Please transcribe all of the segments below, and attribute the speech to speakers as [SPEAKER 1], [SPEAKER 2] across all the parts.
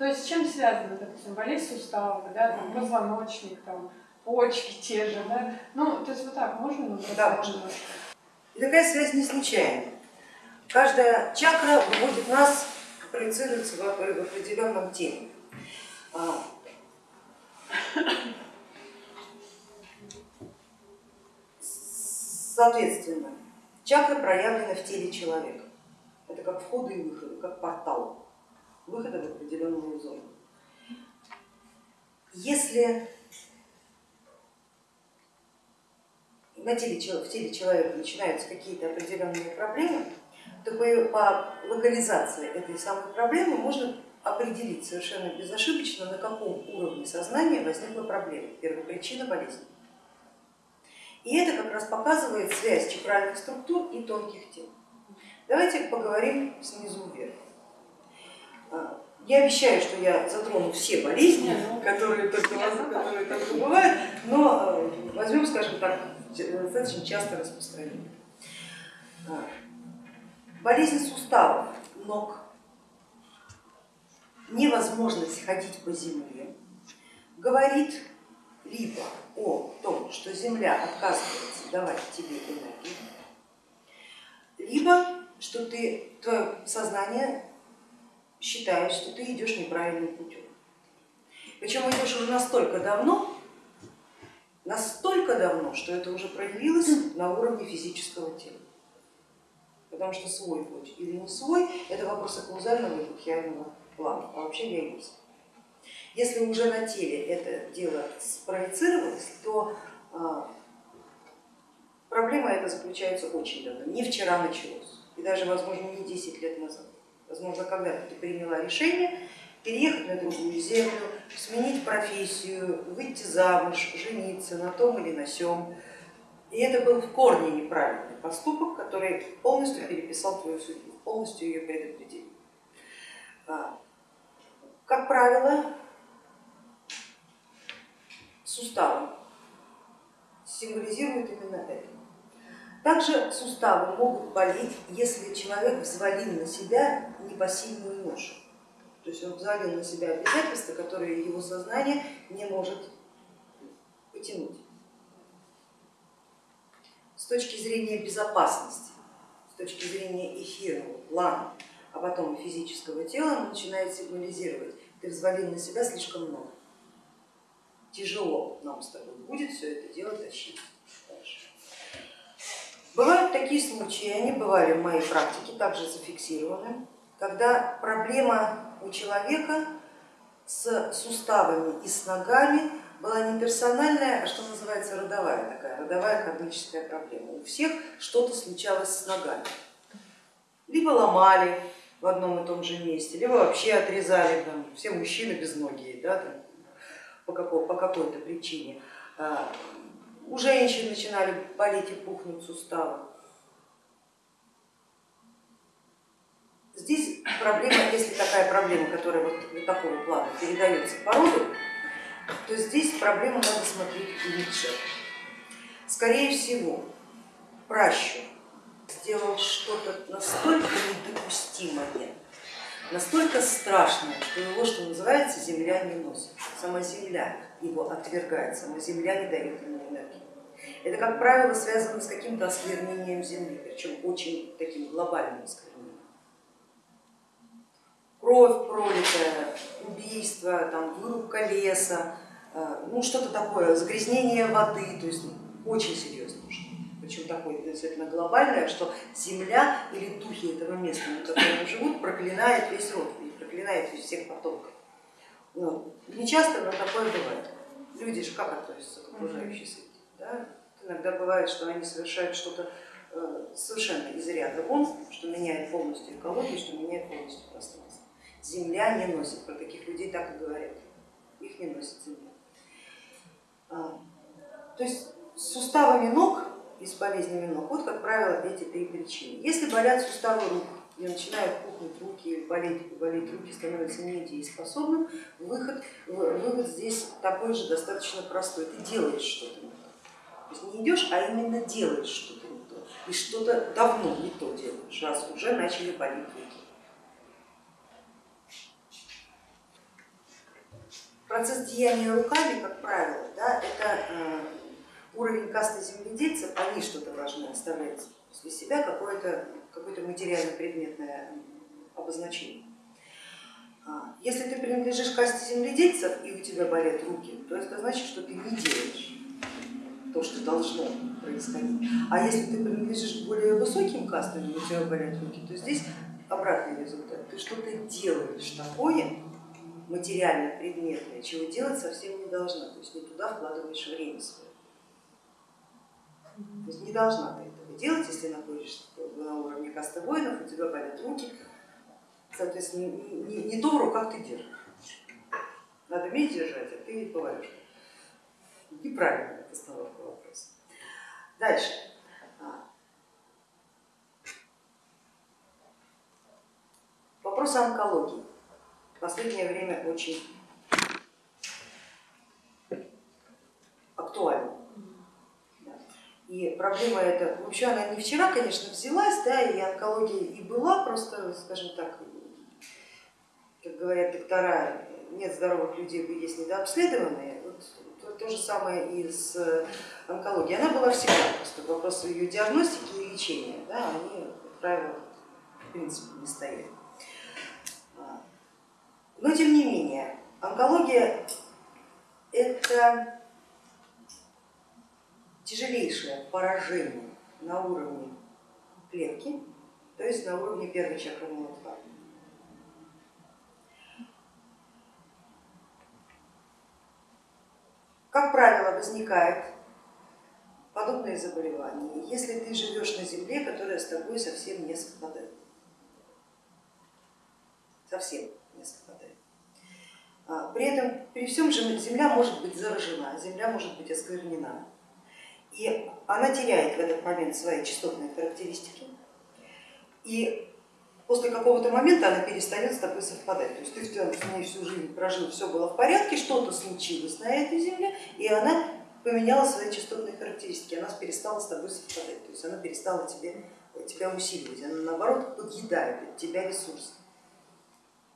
[SPEAKER 1] То есть с чем связано, допустим, болезнь сустава, да, там, позвоночник, там, почки те же, да? Ну, то есть вот так можно?
[SPEAKER 2] Да, можно. И такая связь не случайная. Каждая чакра выводит нас, проецируется в определенном теле. А, соответственно, чакры проявлены в теле человека. Это как входы и выходы, как портал выхода в определенную зону. Если на теле, в теле человека начинаются какие-то определенные проблемы, то по локализации этой самой проблемы можно определить совершенно безошибочно, на каком уровне сознания возникла проблема, первопричина болезни. И это как раз показывает связь чакральных структур и тонких тел. Давайте поговорим снизу вверх. Я обещаю, что я затрону все болезни, ну, которые только, которые только бывают, но э, возьмем, скажем так, достаточно часто распространенные. А, болезни суставов, ног, невозможность ходить по земле. Говорит либо о том, что Земля отказывается давать тебе энергию, либо что ты, твое сознание считает, что ты идешь неправильным путем. Причем идешь уже настолько давно, настолько давно, что это уже проявилось на уровне физического тела. Потому что свой путь или не свой, это вопрос каузального и будхиального плана, а вообще есть. Если уже на теле это дело спроецировалось, то а, проблема эта заключается очень давно, не вчера началось, и даже, возможно, не 10 лет назад. Возможно, когда-то ты приняла решение переехать на другую землю, сменить профессию, выйти замуж, жениться на том или на сем. И это был в корне неправильный поступок, который полностью переписал твою судьбу, полностью ее предопределил. А, как правило, суставы символизируют именно это. Также суставы могут болеть, если человек взвалил на себя непосильную ношу. То есть он взвалил на себя обязательства, которые его сознание не может потянуть. С точки зрения безопасности, с точки зрения эфирного плана, а потом физического тела, он начинает сигнализировать, ты взвалил на себя слишком много. Тяжело нам с тобой будет все это дело тащить. Бывают такие случаи, они бывали в моей практике, также зафиксированы, когда проблема у человека с суставами и с ногами была не персональная, а что называется родовая такая, родовая кармическая проблема. У всех что-то случалось с ногами. Либо ломали в одном и том же месте, либо вообще отрезали, там, все мужчины безногие да, там, по, какой, по какой-то причине. У женщин начинали болеть и пухнуть суставы. Здесь проблема, если такая проблема, которая вот, вот такого плана передается по роду, то здесь проблему надо смотреть глубже. Скорее всего, пращур сделал что-то настолько недопустимое, настолько страшное, что его, что называется, земля не носит. Сама земля его отвергает, сама земля не дает ему энергии. Это, как правило, связано с каким-то осквернением земли, причем очень таким глобальным осквернением. Кровь пролитая, убийство, там, вырубка леса, э, ну что-то такое, загрязнение воды, то есть очень серьезно причем такое действительно глобальное, что земля или духи этого места, на котором живут, проклинает весь род и проклинает всех потомков. Ну, не часто, но такое бывает. Люди же как относятся к окружающей среде? Да? Иногда бывает, что они совершают что-то э, совершенно из ряда вон, что меняет полностью экологию, что меняет полностью пространство. Земля не носит, про таких людей так и говорят, их не носит земля. А, то есть с суставами ног и с болезнями ног. Вот, как правило, эти три причины. Если болят суставы рук и начинают пухнуть руки, или болеть, болеть руки, становятся недееспособным, выход, вывод здесь такой же достаточно простой. Ты делаешь что-то не то. То есть не идешь, а именно делаешь что-то не то. И что-то давно не то делаешь, раз уже начали болеть руки. процесс деяния руками, как правило, да, это э, уровень касты земледельцев, они что-то должны оставлять после себя, какое-то какое материально-предметное обозначение. А, если ты принадлежишь касте земледельцев и у тебя болят руки, то это значит, что ты не делаешь то, что должно происходить. А если ты принадлежишь более высоким кастам и у тебя болят руки, то здесь обратный результат. Ты что-то делаешь такое материально-предметное, чего делать совсем не должна, то есть не туда вкладываешь время свое. То есть не должна ты этого делать, если находишься на уровне каста воинов, у тебя болят руки, соответственно, не, не, не то в руках ты держишь. Надо уметь держать, а ты поваришь. Неправильная постановка вопроса. Дальше. А. Вопрос о онкологии. В последнее время очень актуальна. И проблема эта, вообще она не вчера, конечно, взялась, да, и онкология и была, просто, скажем так, как говорят доктора, нет здоровых людей, есть недообследованные. Вот, то, то же самое и с онкологией. Она была всегда, просто вопросы ее диагностики и лечения, да, они, как правило, в принципе не стоят. Но тем не менее, онкология это тяжелейшее поражение на уровне клетки, то есть на уровне первой чакры молотка. Как правило, возникает подобное заболевание, если ты живешь на земле, которая с тобой совсем не совпадает. Совсем не совпадает. А, при этом, при всем же земля может быть заражена, земля может быть осквернена. И она теряет в этот момент свои частотные характеристики. И после какого-то момента она перестает с тобой совпадать. То есть ты с ней всю жизнь прожил, все было в порядке, что-то случилось на этой земле, и она поменяла свои частотные характеристики, она перестала с тобой совпадать, то есть она перестала тебе, тебя усиливать, она наоборот подъедает от тебя ресурсы.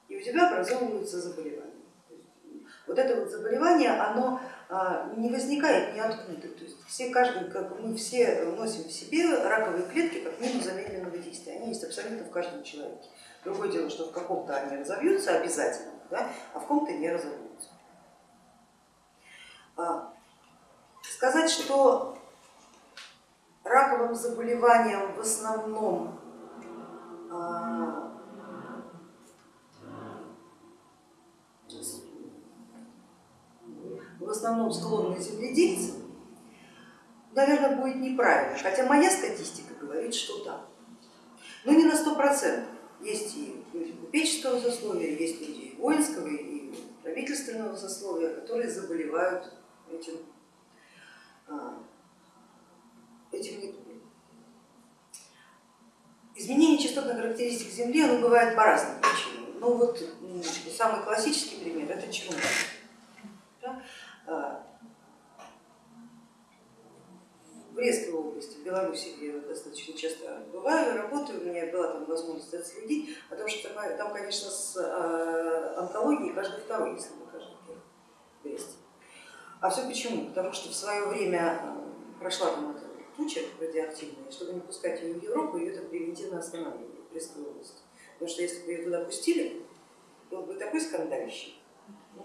[SPEAKER 2] И у тебя образовываются заболевания. Вот это вот заболевание, оно а, не возникает ниоткуда. То есть все, каждый, как мы все носим в себе раковые клетки как минимум замедленного действия. Они есть абсолютно в каждом человеке. Другое дело, что в каком-то они разовьются обязательно, да, а в ком-то не разовьются. А, сказать, что раковым заболеванием в основном а, в основном склонны земледельцы, наверное, будет неправильно, хотя моя статистика говорит, что да. Но не на сто процентов. Есть и люди купеческого сословия, есть люди и воинского, и правительственного сословия, которые заболевают этим, а, этим недугом. Изменение частотных характеристик Земли оно бывает по разным причинам. Но вот самый классический пример это. Да? В Брестской области, в Беларуси, где я достаточно часто бываю, работаю, у меня была там возможность отследить, потому что там, конечно, с а, онкологией каждый второй, если не каждый первый в Бресте. А все почему? Потому что в свое время а, прошла там эта туча радиоактивная, чтобы не пускать ее в Европу, ее там превентивно останавливали в Брестской области. Потому что если бы ее туда пустили, был бы такой скандалищий, в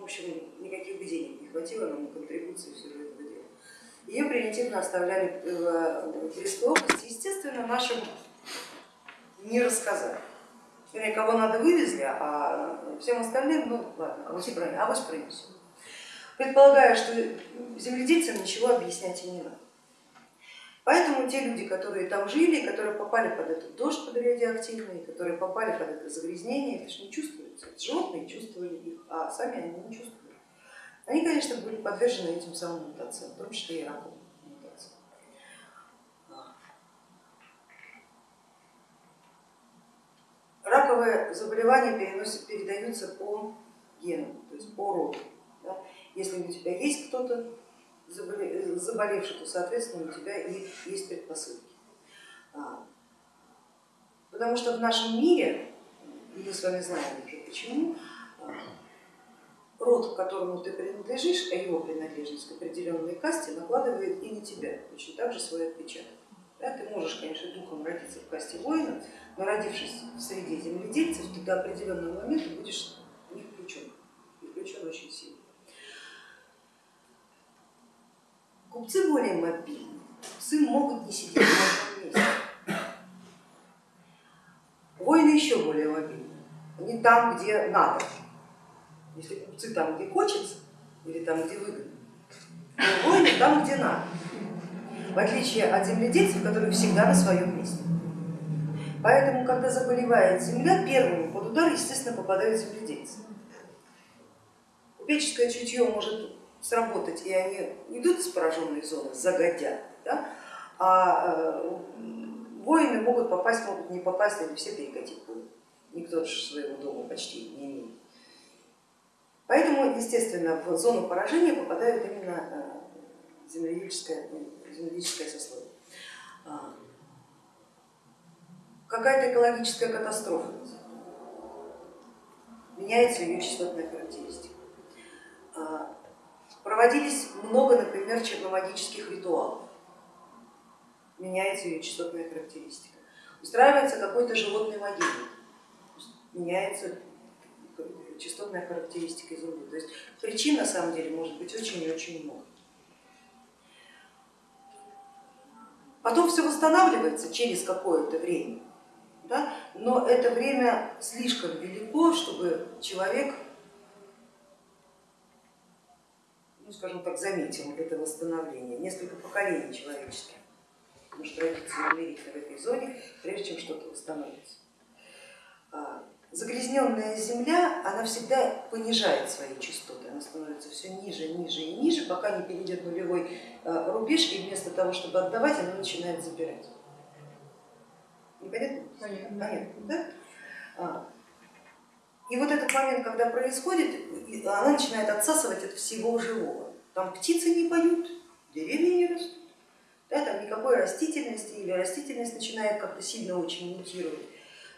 [SPEAKER 2] общем, никаких денег не хватило нам на контрибуции всего этого дела. Ее превентивно оставляли в Брестской области. Естественно, нашим не рассказали. Вернее, кого надо вывезли, а всем остальным, ну ладно, а авось пронесут. Предполагаю, что земледельцам ничего объяснять и не надо. Поэтому те люди, которые там жили, которые попали под этот дождь под радиоактивный, которые попали под это загрязнение, это же не чувствуется. Животные чувствовали их, а сами они не чувствовали. Они, конечно, были подвержены этим самым мутациям, в том числе и раковым мутациям. Раковые заболевания переносят, передаются по генам, то есть по роду. Да? Если у тебя есть кто-то заболевший, то соответственно у тебя и есть предпосылки. А, потому что в нашем мире, мы с вами знаем уже почему, а, род, к которому ты принадлежишь, а его принадлежность к определенной касте накладывает и на тебя точно так же свой отпечаток. Да, ты можешь, конечно, духом родиться в касте воина, но родившись в среде земледельцев, ты до определенного момента будешь не включен, и включен очень сильно. Купцы более мобильны, купцы могут не сидеть на одном месте. Воины еще более мобильны, они там, где надо. Если купцы там, где хочется, или там, где выгодно, воины там, где надо. В отличие от земледельцев, которые всегда на своем месте. Поэтому, когда заболевает земля, первыми под удар, естественно, попадают земледельцы. Купеческое чутье может сработать, и они идут из пораженной зоны, загодя, да? а э, воины могут попасть, могут не попасть, они все перекатить будут. Никто же своего дома почти не имеет. Поэтому, естественно, в зону поражения попадают именно земледельческое, земледельческое сословие. А, Какая-то экологическая катастрофа, меняется ее частотная характеристика. Проводились много, например, черномагических ритуалов, меняется ее частотная характеристика. Устраивается какой-то животный могильник, меняется частотная характеристика Земли. То есть причин на самом деле может быть очень и очень много. Потом все восстанавливается через какое-то время, да? но это время слишком велико, чтобы человек, ну скажем так, заметил это восстановление. Несколько поколений человеческих может родиться и умереть в этой зоне, прежде чем что-то восстановится. А, загрязненная земля, она всегда понижает свои частоты, она становится все ниже, ниже и ниже, пока не перейдет нулевой э, рубеж, и вместо того, чтобы отдавать, она начинает забирать. Непонятно?
[SPEAKER 1] Понятно.
[SPEAKER 2] Понятно, да? И вот этот момент, когда происходит, она начинает отсасывать от всего живого. Там птицы не поют, деревья не растут, да, там никакой растительности, или растительность начинает как-то сильно очень мутировать.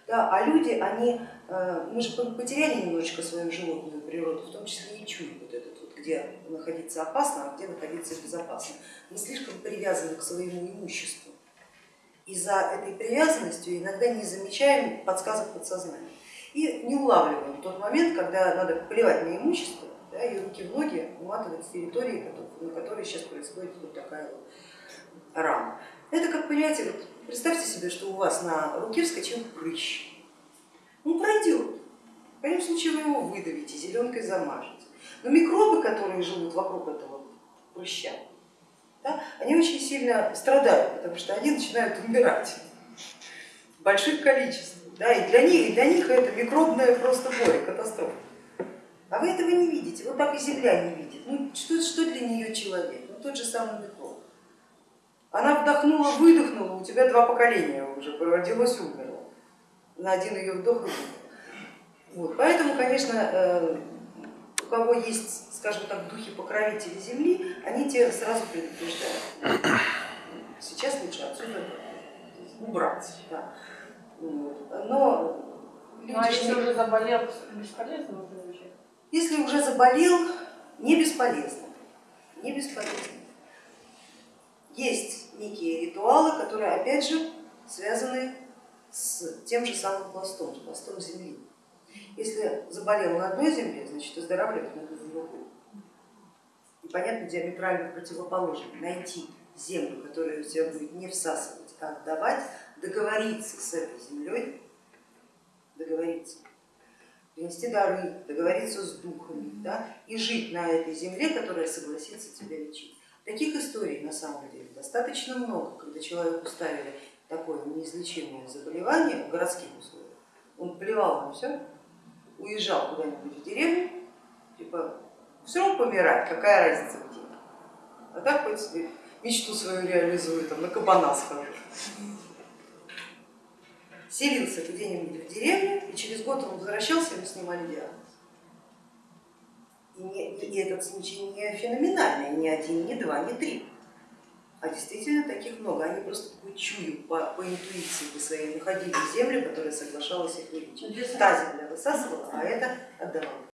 [SPEAKER 2] Да, а люди, они, э, мы же потеряли немножечко свою животную природу, в том числе и чуй вот этот вот, где находиться опасно, а где находиться безопасно. Мы слишком привязаны к своему имуществу. И за этой привязанностью иногда не замечаем подсказок подсознания. И не улавливаем тот момент, когда надо плевать на имущество да, и руки в ноги уматывать с территории, на которой сейчас происходит вот такая вот рана. Это как, понимаете, вот представьте себе, что у вас на руке вскочил прыщ. Он пройдет. В крайнем случае вы его выдавите, зеленкой замажете. Но микробы, которые живут вокруг этого прыща, да, они очень сильно страдают, потому что они начинают умирать в больших количествах. Да, и, для них, и для них это микробная просто горе, катастрофа. А вы этого не видите, вот так и Земля не видит. Ну, что, что для нее человек? Ну, тот же самый микроб. Она вдохнула, выдохнула, у тебя два поколения уже родилось, умерло. На один ее вдох и. Вот. Поэтому, конечно, э, у кого есть, скажем так, духи покровители Земли, они тебе сразу предупреждают. Сейчас лучше отсюда убрать. Да. Но
[SPEAKER 1] люди... Ну, а если уже заболел, бесполезно уже?
[SPEAKER 2] Если уже заболел, не бесполезно. Не бесполезно. Есть некие ритуалы, которые опять же связаны с тем же самым пластом, с пластом земли. Если заболел на одной земле, значит выздоравливать надо на другой. И понятно, диаметрально противоположно. Найти землю, которая у тебя будет не всасывать, а отдавать, договориться с этой землей, договориться, принести дары, договориться с духами да, и жить на этой земле, которая согласится тебя лечить. Таких историй на самом деле достаточно много, когда человеку ставили такое неизлечимое заболевание в городских условиях. Он плевал на все, уезжал куда-нибудь в деревню, типа все равно помирать, какая разница где. А так хоть себе мечту свою реализую, там, на кабана схожу. Селился где-нибудь в деревне, и через год он возвращался, ему снимали диагноз. И, не, и этот случай не феноменальный, ни один, ни два, ни три, а действительно таких много. Они просто по чую, по, по интуиции по своей находили землю, которая соглашалась их вылечить. Та земля высасывала, а это отдавала.